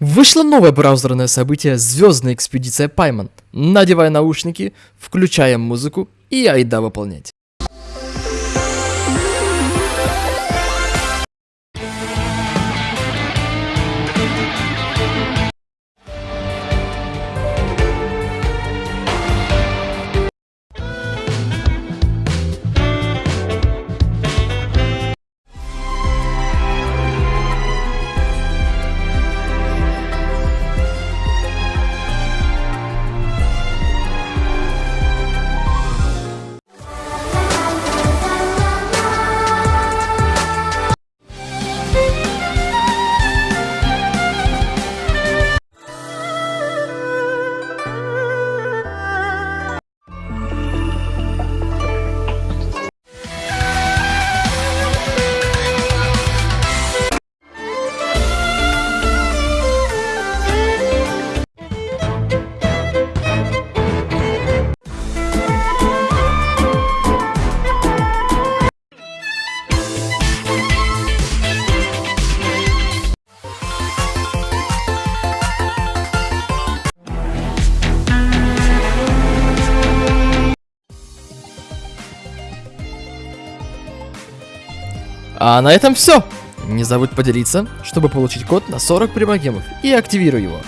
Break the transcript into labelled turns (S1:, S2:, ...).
S1: Вышло новое браузерное событие «Звездная экспедиция Пайман». Надевай наушники, включаем музыку и айда выполнять. А на этом все. Не забудь поделиться, чтобы получить код на 40 примагемов и активируй его.